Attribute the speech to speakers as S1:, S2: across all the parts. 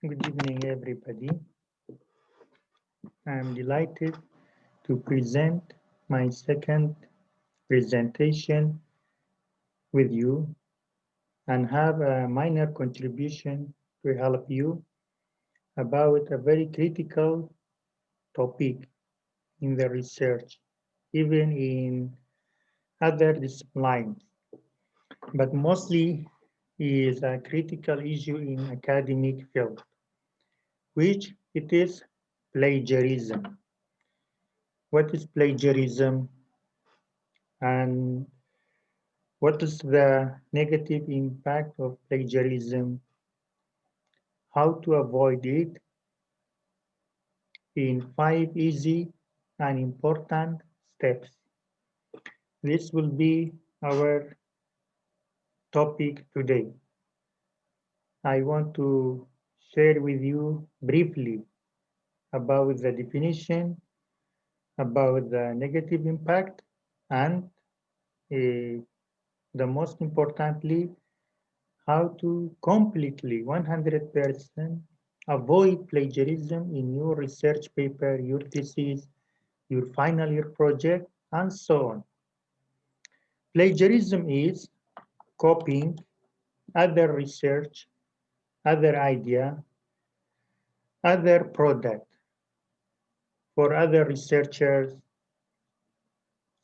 S1: Good evening, everybody. I'm delighted to present my second presentation with you and have a minor contribution to help you about a very critical topic in the research, even in other disciplines, but mostly is a critical issue in academic field, which it is plagiarism. What is plagiarism and what is the negative impact of plagiarism? How to avoid it in five easy and important steps. This will be our topic today. I want to share with you briefly about the definition, about the negative impact, and uh, the most importantly, how to completely 100% avoid plagiarism in your research paper, your thesis, your final year project, and so on. Plagiarism is copying other research, other idea, other product for other researchers,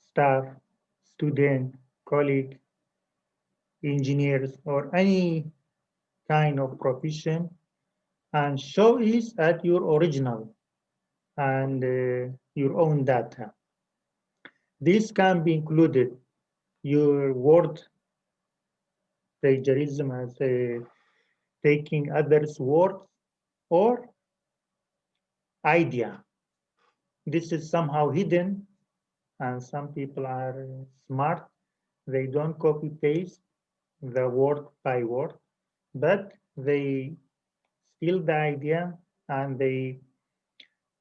S1: staff, student, colleague, engineers, or any kind of profession and show it at your original and uh, your own data. This can be included your word plagiarism as a taking others' words or idea. This is somehow hidden and some people are smart. They don't copy paste the word by word, but they steal the idea and they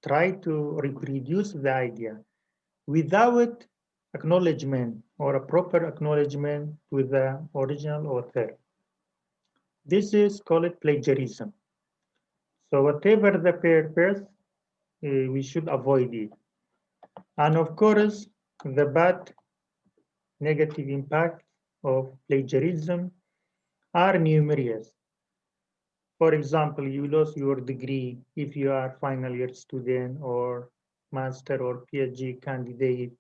S1: try to reproduce the idea without acknowledgement or a proper acknowledgement with the original author. This is called plagiarism. So whatever the purpose, uh, we should avoid it. And of course, the bad negative impact of plagiarism are numerous. For example, you lose your degree if you are final year student or master or PhD candidate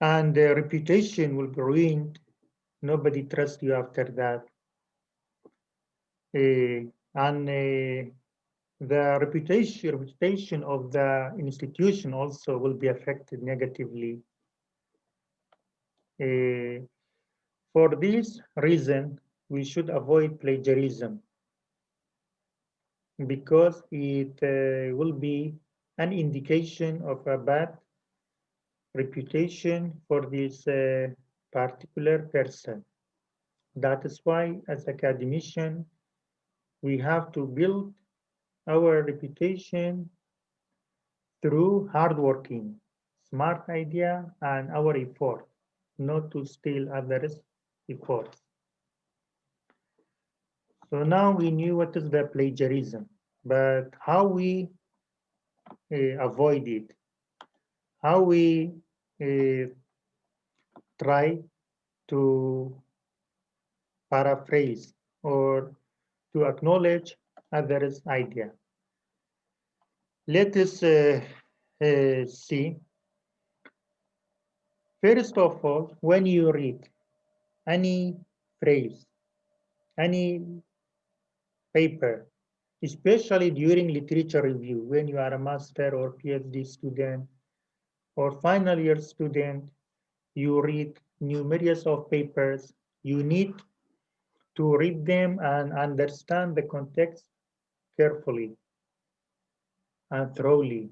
S1: and the reputation will be ruined. Nobody trusts you after that. Uh, and uh, the reputation, reputation of the institution also will be affected negatively. Uh, for this reason, we should avoid plagiarism because it uh, will be an indication of a bad reputation for this uh, particular person. That is why, as academician, we have to build our reputation through hardworking, smart idea, and our effort, not to steal others' efforts. So now we knew what is the plagiarism, but how we uh, avoid it, how we uh, try to paraphrase or to acknowledge others' idea. Let us uh, uh, see. First of all, when you read any phrase, any paper, especially during literature review, when you are a master or PhD student, or final year student, you read numerous of papers, you need to read them and understand the context carefully and thoroughly.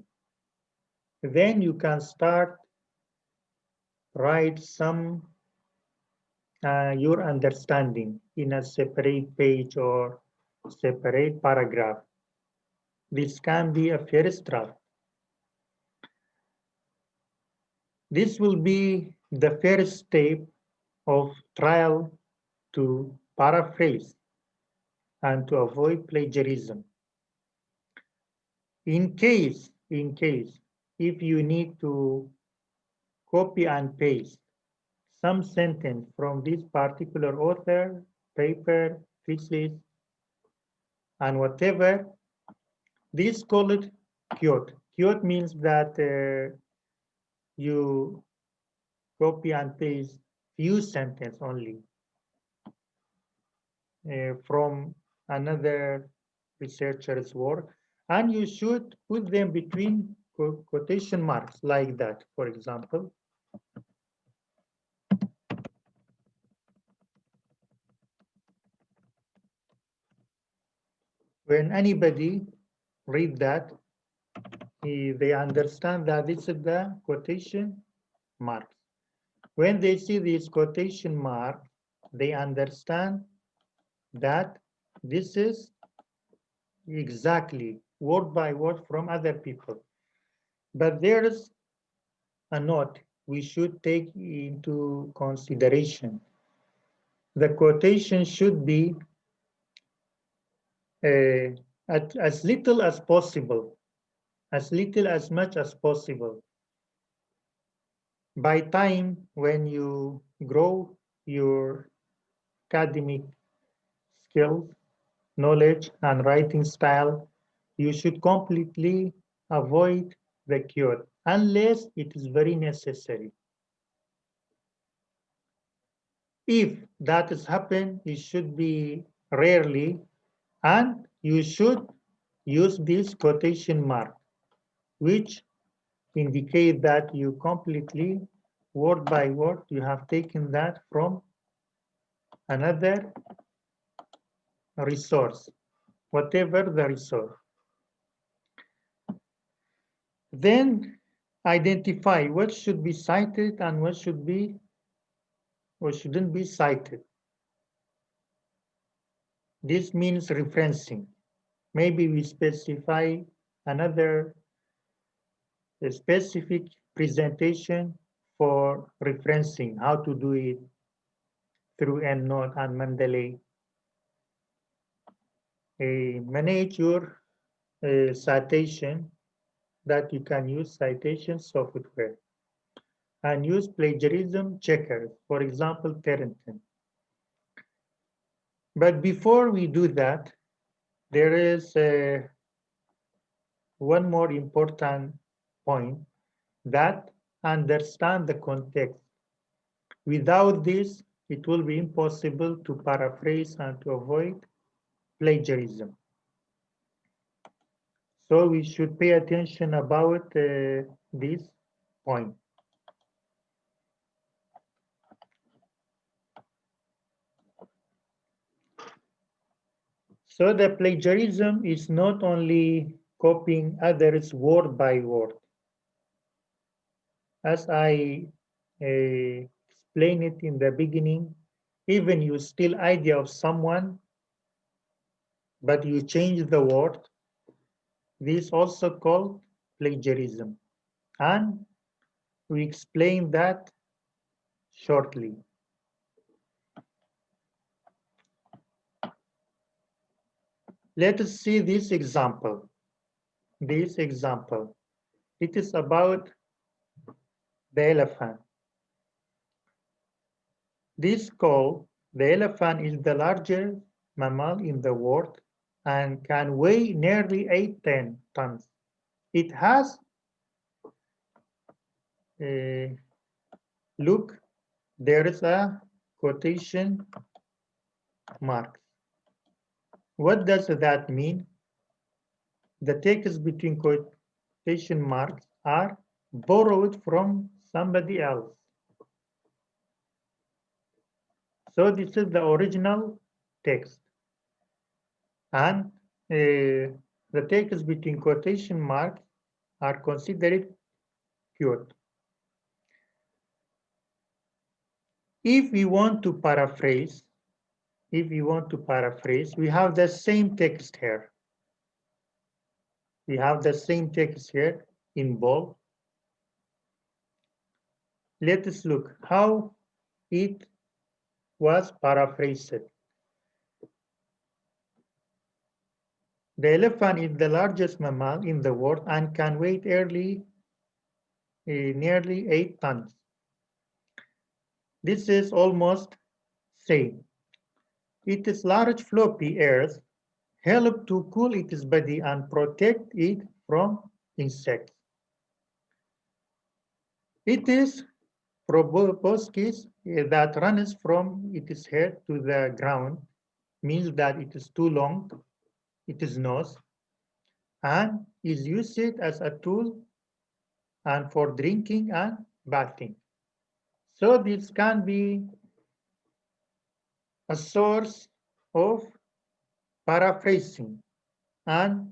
S1: Then you can start write some uh, your understanding in a separate page or separate paragraph. This can be a first draft. This will be the first step of trial to paraphrase. and to avoid plagiarism. In case, in case, if you need to copy and paste some sentence from this particular author, paper, thesis, and whatever, this called quote. Quote means that uh, you copy and paste few sentence only Uh, from another researcher's work. And you should put them between quotation marks like that for example. When anybody read that they understand that this is the quotation marks. When they see this quotation mark they understand that this is exactly word by word from other people. But there's a note we should take into consideration. The quotation should be uh, at, as little as possible, as little as much as possible. By time when you grow your academic skills, knowledge, and writing style, you should completely avoid the cure unless it is very necessary. If that has happened, it should be rarely, and you should use this quotation mark, which indicate that you completely, word by word, you have taken that from another resource, whatever the resource. Then identify what should be cited and what should be or shouldn't be cited. This means referencing. Maybe we specify another specific presentation for referencing, how to do it through EndNote and Mendeley manage your uh, citation that you can use citation software and use plagiarism checkers, for example, Turnitin. But before we do that, there is uh, one more important point that understand the context. Without this, it will be impossible to paraphrase and to avoid plagiarism. So we should pay attention about uh, this point. So the plagiarism is not only copying others word by word. As I uh, explained it in the beginning, even you steal idea of someone but you change the word. This also called plagiarism. And we explain that shortly. Let us see this example. This example. It is about the elephant. This call, the elephant is the largest mammal in the world and can weigh nearly 810 tons. It has, uh, look, there is a quotation mark. What does that mean? The text between quotation marks are borrowed from somebody else. So this is the original text and uh, the text between quotation marks are considered quote. If we want to paraphrase, if we want to paraphrase, we have the same text here. We have the same text here in bold. Let us look how it was paraphrased. The elephant is the largest mammal in the world and can weigh early, uh, nearly eight tons. This is almost same. Its large floppy ears help to cool its body and protect it from insects. It is proboscis that runs from its head to the ground, means that it is too long, its nose, and is used as a tool and for drinking and bathing. So this can be a source of paraphrasing and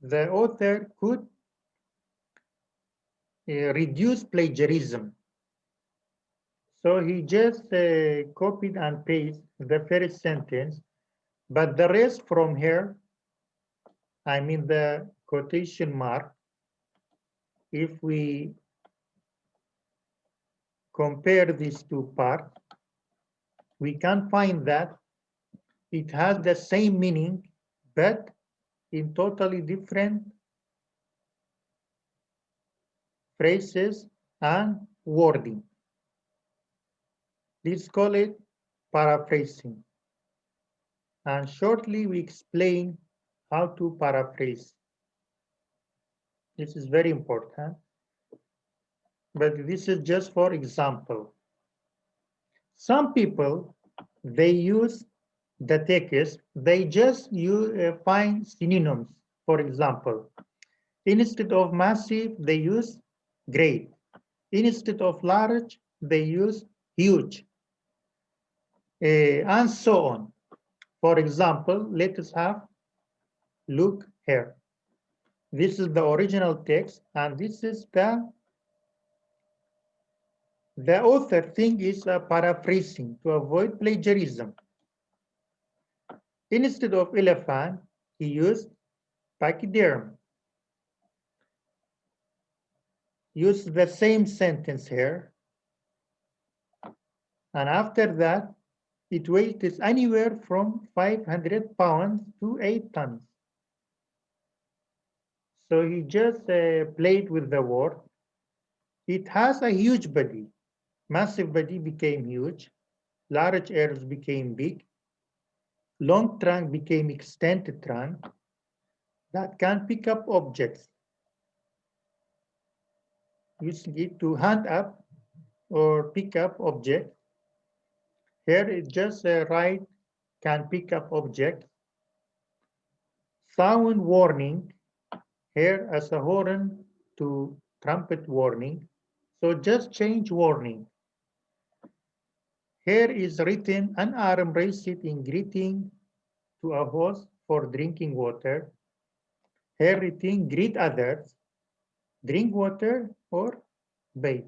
S1: the author could uh, reduce plagiarism. So he just uh, copied and pasted the first sentence, but the rest from here, I mean the quotation mark, if we compare these two parts, we can find that it has the same meaning, but in totally different phrases and wording. Let's call it paraphrasing. And shortly we explain how to paraphrase. This is very important, but this is just for example. Some people, they use the text, they just use, uh, find synonyms. For example, instead of massive, they use great. Instead of large, they use huge. Uh, and so on. For example, let us have look here. This is the original text, and this is the the author thing is uh, paraphrasing to avoid plagiarism. Instead of elephant, he used pachyderm. Use the same sentence here. And after that, it weight is anywhere from 500 pounds to 8 tons. So he just uh, played with the word. It has a huge body. Massive body became huge. Large ears became big long trunk became extended trunk that can pick up objects it to hand up or pick up object. Here it just a right can pick up object. Sound warning, here as a horn to trumpet warning. So just change warning. Here is written an arm raised in greeting to a host for drinking water. Here written greet others, drink water or bathe.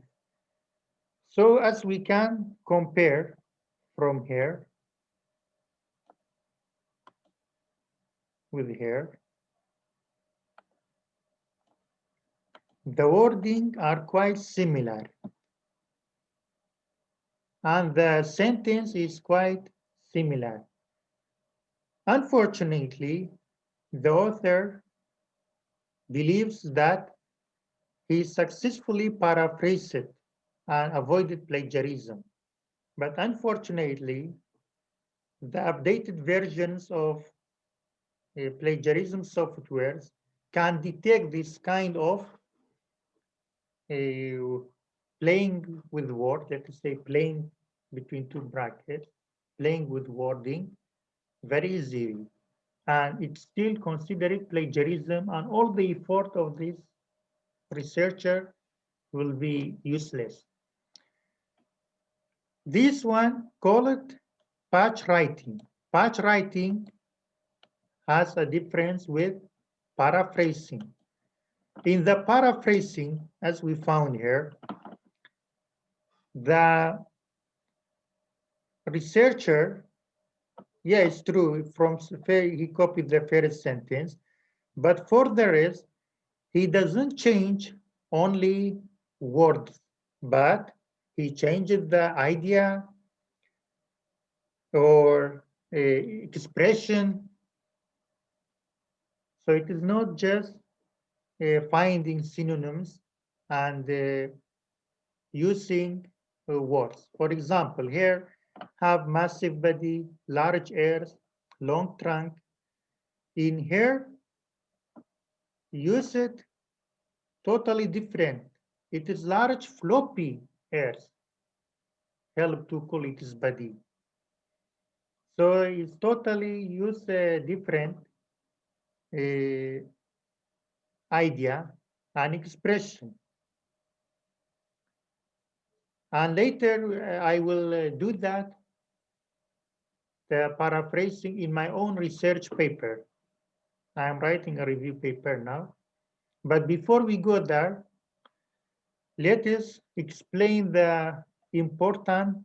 S1: So as we can compare from here with here, the wording are quite similar and the sentence is quite similar. Unfortunately, the author believes that he successfully paraphrased and avoided plagiarism. But unfortunately, the updated versions of uh, plagiarism softwares can detect this kind of Uh, playing with words, let us say playing between two brackets, playing with wording very easy. And it's still considered plagiarism and all the effort of this researcher will be useless. This one, call it patch writing. Patch writing has a difference with paraphrasing. In the paraphrasing, as we found here, the researcher, yeah, it's true, from he copied the first sentence, but for the rest, he doesn't change only words, but he changes the idea or uh, expression. So it is not just finding synonyms and uh, using uh, words. For example, here have massive body, large ears, long trunk. In here, use it totally different. It is large floppy ears. Help to call it its body. So it's totally use a different uh, idea and expression. And later uh, I will uh, do that, the paraphrasing in my own research paper. I am writing a review paper now. But before we go there, let us explain the important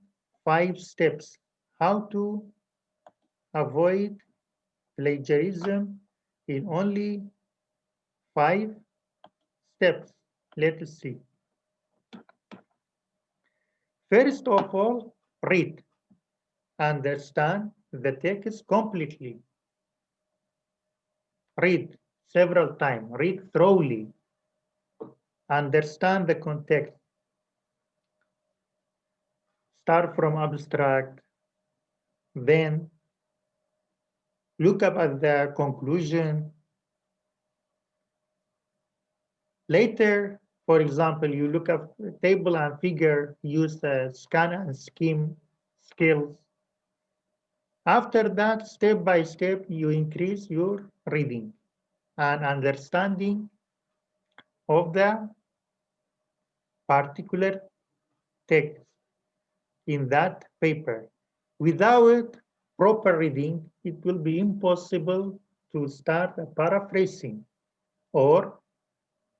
S1: five steps, how to avoid plagiarism in only five steps. Let us see. First of all, read, understand the text completely. Read several times, read thoroughly, understand the context. Start from abstract, then look up at the conclusion. Later, for example, you look up table and figure, use the scan and scheme skills. After that, step by step, you increase your reading and understanding of the particular text in that paper. Without proper reading, it will be impossible to start paraphrasing. Or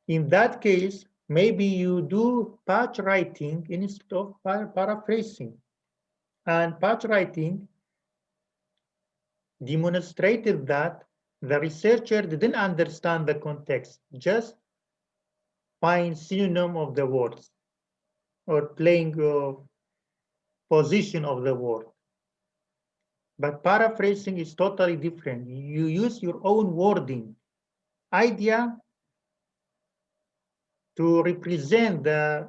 S1: in that case, maybe you do patch writing instead of paraphrasing. And patch writing demonstrated that the researcher didn't understand the context, just find synonym of the words or playing of position of the word. But paraphrasing is totally different. You use your own wording, idea to represent the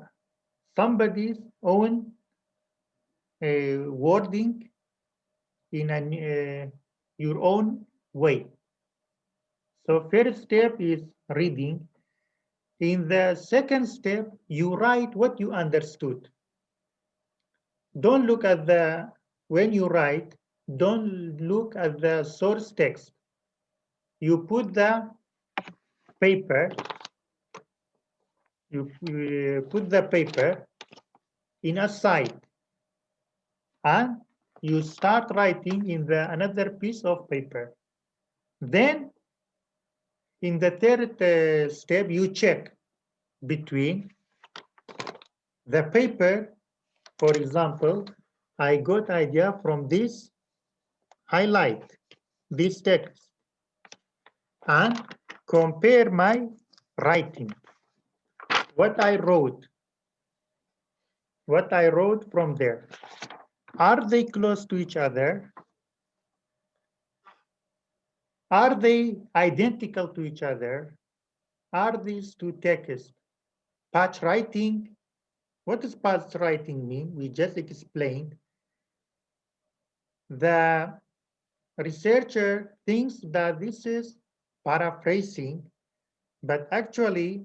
S1: somebody's own uh, wording in uh, your own way. So first step is reading. In the second step, you write what you understood. Don't look at the, when you write, don't look at the source text. You put the paper, you put the paper in a side and you start writing in the another piece of paper. Then in the third uh, step, you check between the paper, for example, I got idea from this highlight, this text, and compare my writing, what I wrote, what I wrote from there. Are they close to each other? Are they identical to each other? Are these two texts patch writing? What does patch writing mean? We just explained. The researcher thinks that this is paraphrasing, but actually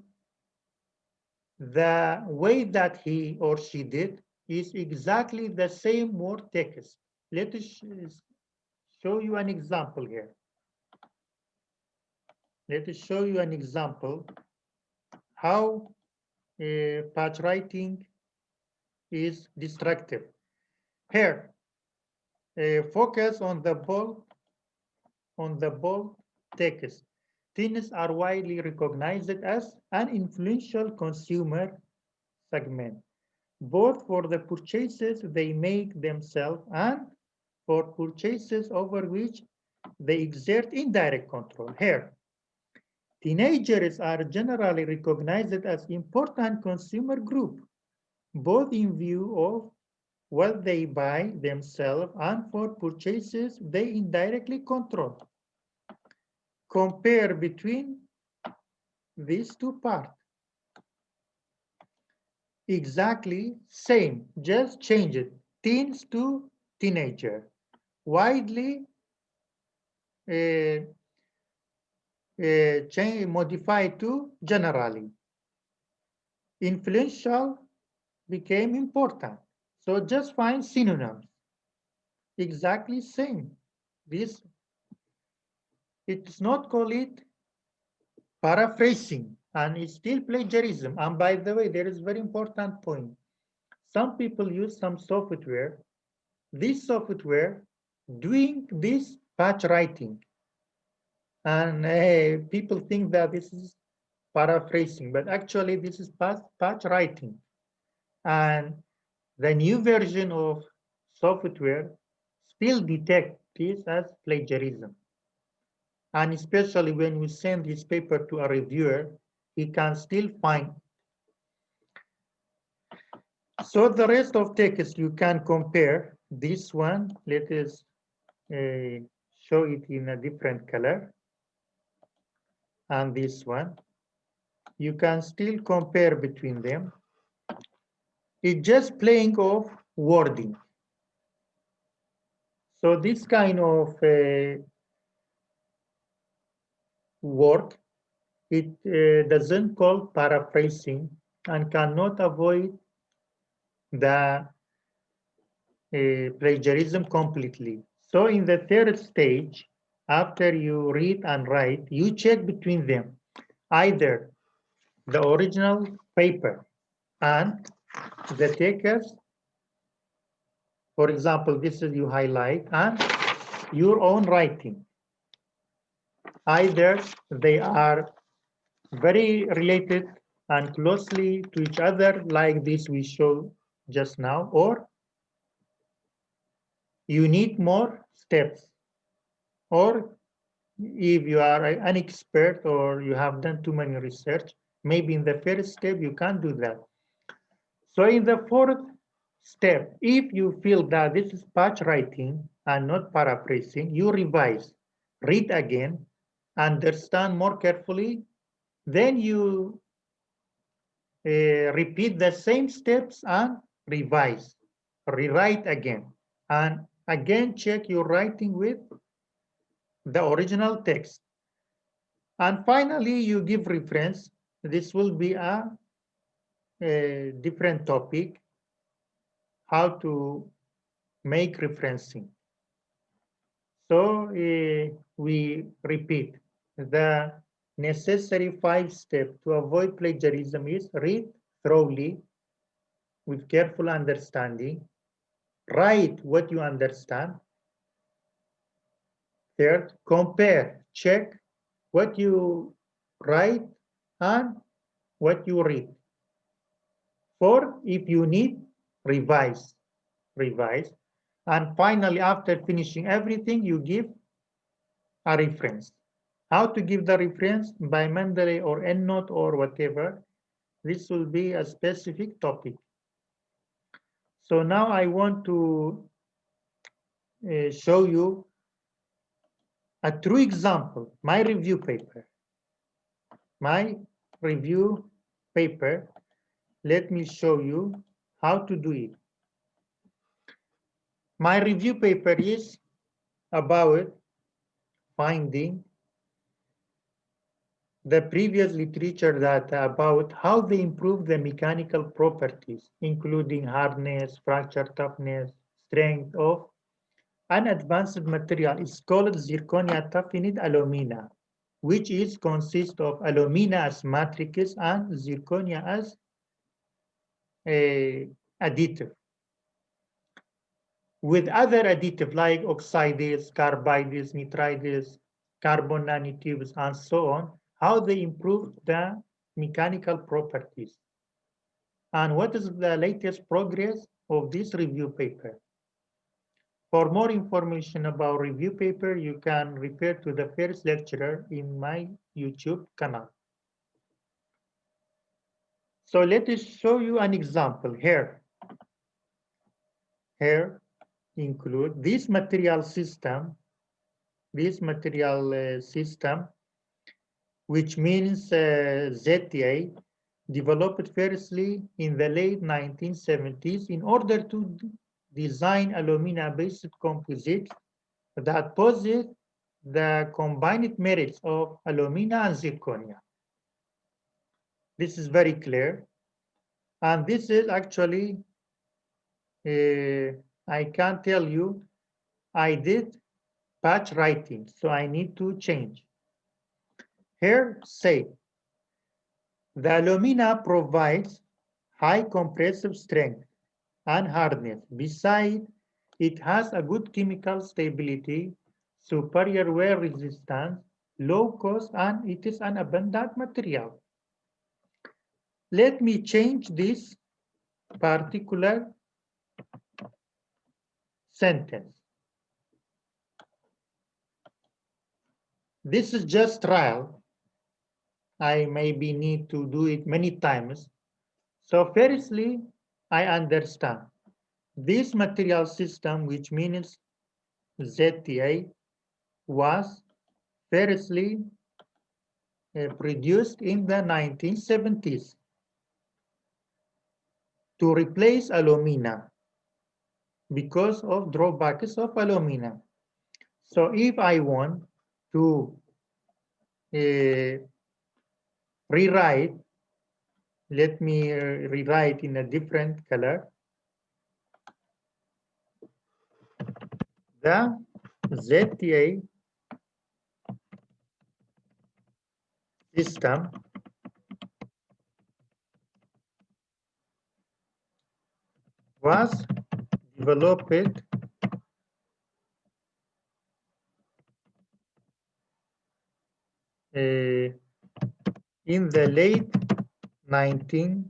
S1: the way that he or she did is exactly the same word text. Let us show you an example here. Let us show you an example how uh, patch writing is destructive. Here, uh, focus on the ball, on the ball text. Teens are widely recognized as an influential consumer segment, both for the purchases they make themselves and for purchases over which they exert indirect control. Here, Teenagers are generally recognized as important consumer group, both in view of what they buy themselves and for purchases they indirectly control. Compare between these two parts. Exactly same, just change it. Teens to teenager. Widely uh, uh, change, modify to generally. Influential became important. So just find synonyms. Exactly same. This it's not call it paraphrasing and it's still plagiarism. And by the way, there is very important point. Some people use some software. This software doing this patch writing. And uh, people think that this is paraphrasing, but actually this is patch, patch writing. And the new version of software still detect this as plagiarism. And especially when you send this paper to a reviewer, he can still find. So the rest of text you can compare this one. Let us uh, show it in a different color. And this one. You can still compare between them. It's just playing of wording. So this kind of uh, work, it uh, doesn't call paraphrasing and cannot avoid the uh, plagiarism completely. So in the third stage, after you read and write, you check between them, either the original paper and the takers. For example, this is you highlight and your own writing. Either they are very related and closely to each other like this we show just now, or you need more steps. Or if you are an expert or you have done too many research, maybe in the first step you can't do that. So in the fourth step, if you feel that this is patch writing and not paraphrasing, you revise, read again, understand more carefully, then you uh, repeat the same steps and revise, rewrite again, and again check your writing with the original text. And finally, you give reference. This will be a a different topic, how to make referencing. So uh, we repeat, the necessary five steps to avoid plagiarism is read thoroughly with careful understanding, write what you understand. Third, compare, check what you write and what you read. Or if you need, revise, revise. And finally, after finishing everything, you give a reference. How to give the reference by Mendeley or EndNote or whatever. This will be a specific topic. So now I want to uh, show you a true example, my review paper. My review paper let me show you how to do it. My review paper is about finding the previous literature data about how they improve the mechanical properties, including hardness, fracture toughness, strength of an advanced material is called zirconia toughened alumina, which is consist of alumina as matrix and zirconia as uh, additive. With other additive like oxides, carbides, nitrides, carbon nanotubes, and so on, how they improve the mechanical properties. And what is the latest progress of this review paper? For more information about review paper, you can refer to the first lecturer in my YouTube channel. So let us show you an example here. Here include this material system, this material uh, system which means uh, ZTA, developed firstly in the late 1970s in order to design alumina-based composites that possess the combined merits of alumina and zirconia. This is very clear. And this is actually, uh, I can't tell you, I did patch writing, so I need to change. Here say, the alumina provides high compressive strength and hardness. Besides, it has a good chemical stability, superior wear resistance, low cost, and it is an abundant material. Let me change this particular sentence. This is just trial. I maybe need to do it many times. So firstly, I understand this material system, which means ZTA, was firstly uh, produced in the 1970s to replace alumina because of drawbacks of alumina. So if I want to uh, rewrite, let me rewrite in a different color. The ZTA system was developed uh, in the late 1970s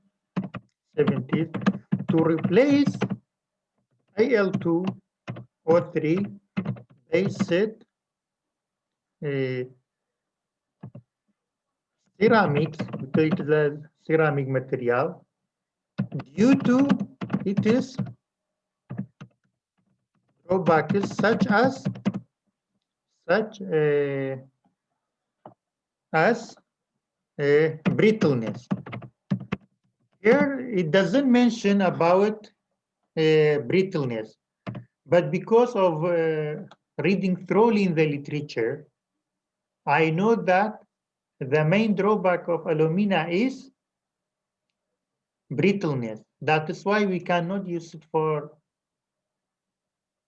S1: to replace Al2 O3 based uh, ceramics because it is a ceramic material due to it is drawbacks such as such uh, as brittleness. Here it doesn't mention about brittleness, but because of uh, reading thoroughly in the literature, I know that the main drawback of alumina is brittleness. That is why we cannot use it for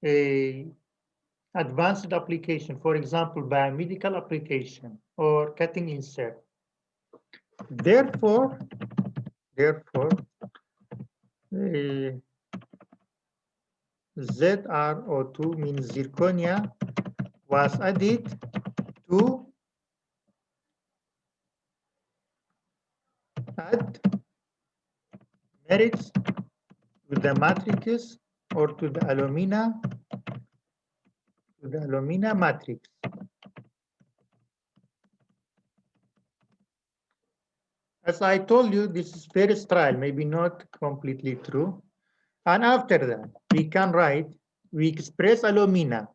S1: a advanced application, for example, biomedical application or cutting insert. Therefore, therefore, uh, ZrO2 means zirconia was added to add merits to the matrices or to the alumina to the alumina matrix. As I told you, this is first trial, maybe not completely true. And after that, we can write, we express alumina.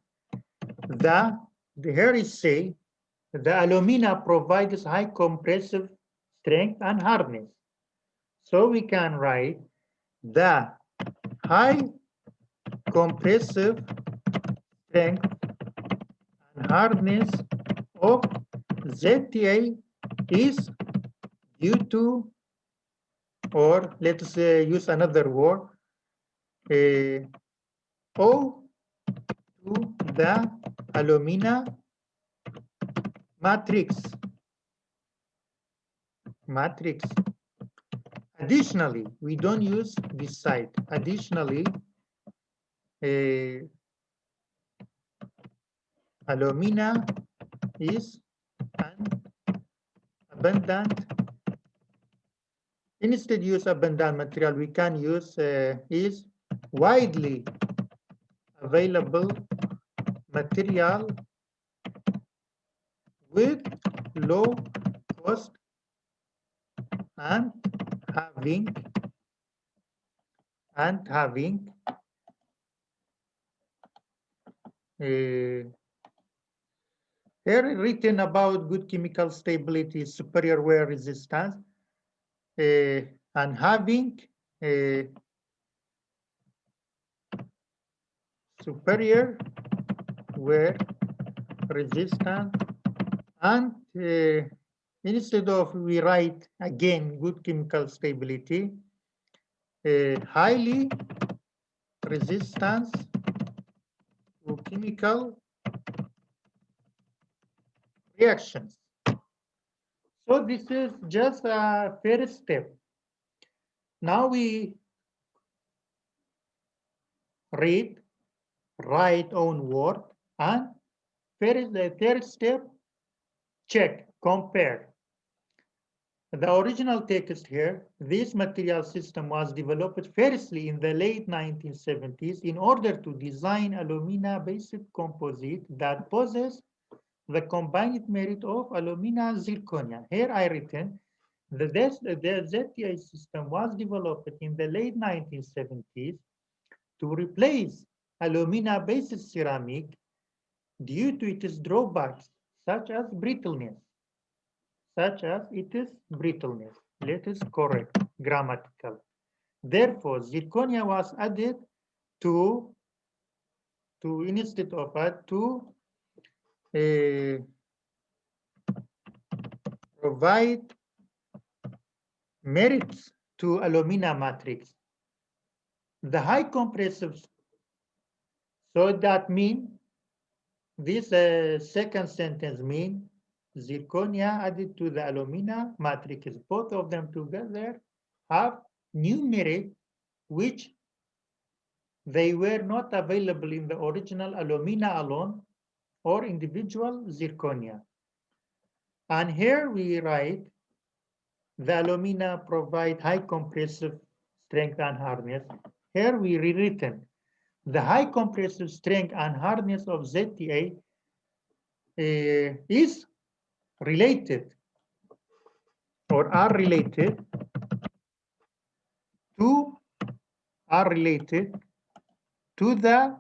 S1: The, the here is say, the alumina provides high compressive strength and hardness. So we can write the high compressive strength and hardness of ZTA is due to, or let's uh, use another word, uh, O to the alumina matrix. Matrix. Additionally, we don't use this side. Additionally, uh, alumina is an abundant Instead use abundant material. We can use uh, is widely available material with low cost and having and having a, Here written about good chemical stability, superior wear resistance, uh, and having a superior wear resistance and uh, instead of we write again good chemical stability, uh, highly resistance to chemical reactions. So this is just a first step. Now we read, write own word, and first the third step, check, compare. The original text here, this material system was developed firstly in the late 1970s in order to design alumina-based composite that possess the combined merit of alumina zirconia. Here I written the, the ZTA system was developed in the late 1970s to replace alumina-based ceramic due to its drawbacks, such as brittleness, such as its brittleness. Let us correct grammatical. Therefore, zirconia was added to, to instead of add to uh, provide merits to alumina matrix. The high compressive, so that mean this uh, second sentence mean zirconia added to the alumina matrix, both of them together have new merit which they were not available in the original alumina alone or individual zirconia. And here we write the alumina provide high compressive strength and hardness. Here we rewritten the high compressive strength and hardness of ZTA uh, is related or are related to are related to the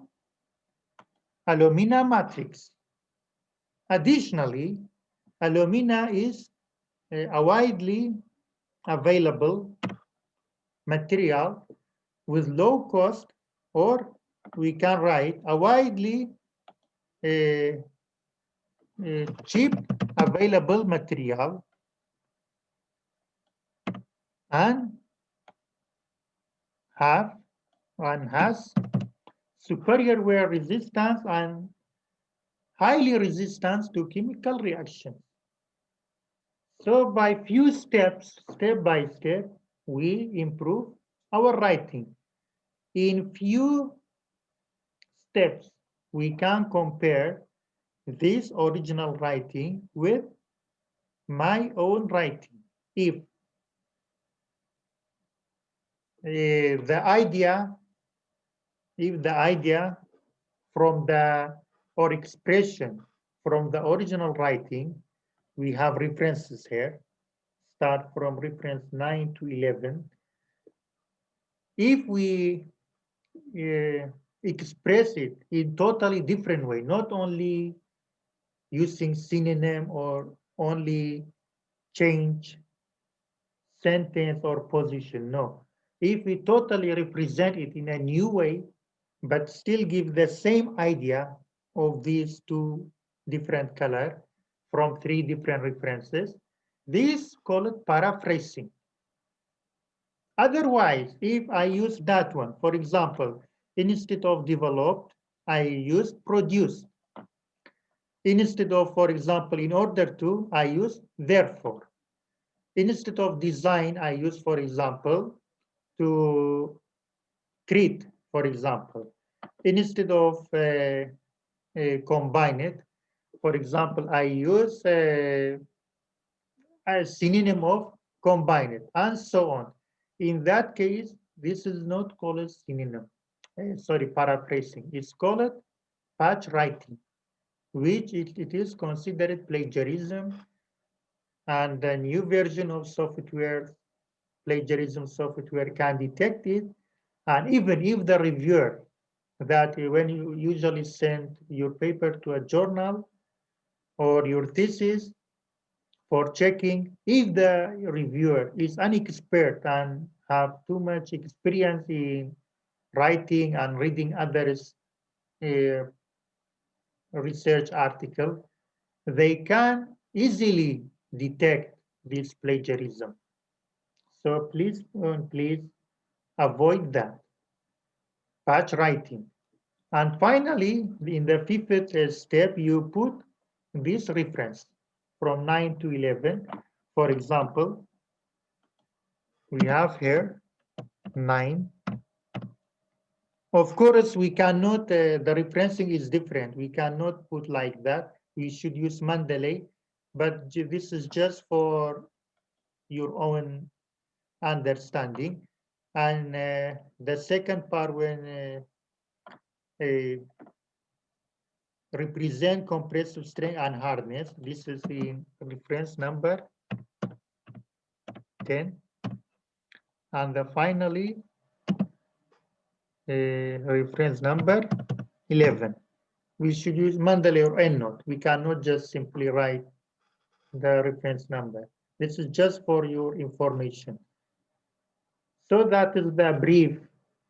S1: alumina matrix. Additionally, alumina is a widely available material with low cost or we can write a widely uh, uh, cheap available material and have and has superior wear resistance and highly resistance to chemical reactions. So by few steps, step by step, we improve our writing. In few steps, we can compare this original writing with my own writing. If uh, the idea, if the idea from the or expression from the original writing, we have references here, start from reference 9 to 11. If we uh, express it in totally different way, not only using synonym or only change sentence or position, no. If we totally represent it in a new way, but still give the same idea of these two different color from three different references, this called paraphrasing. Otherwise, if I use that one, for example, instead of developed, I use produce. Instead of, for example, in order to, I use therefore. Instead of design, I use, for example, to create, for example. Instead of uh, uh, combine it, for example, I use a, a synonym of combine it, and so on. In that case, this is not called a synonym. Uh, sorry, paraphrasing. It's called patch writing which it, it is considered plagiarism and the new version of software plagiarism software can detect it and even if the reviewer that when you usually send your paper to a journal or your thesis for checking if the reviewer is an expert and have too much experience in writing and reading others uh, research article, they can easily detect this plagiarism. So please, uh, please avoid that. Patch writing. And finally, in the fifth step, you put this reference from 9 to 11. For example, we have here 9. Of course, we cannot, uh, the referencing is different. We cannot put like that. We should use Mendeley, but this is just for your own understanding. And uh, the second part when uh, represent compressive strength and hardness. This is in reference number 10. And the finally, uh, reference number 11. We should use Mendeley or EndNote. We cannot just simply write the reference number. This is just for your information. So that is the brief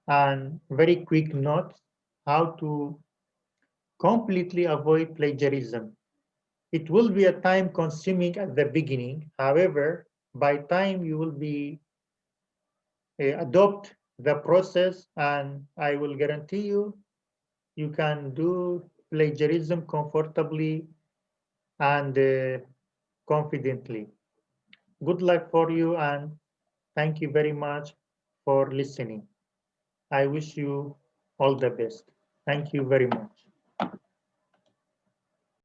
S1: and very quick note how to completely avoid plagiarism. It will be a time consuming at the beginning. However, by time you will be uh, adopt the process and I will guarantee you, you can do plagiarism comfortably and uh, confidently. Good luck for you and thank you very much for listening. I wish you all the best. Thank you very much.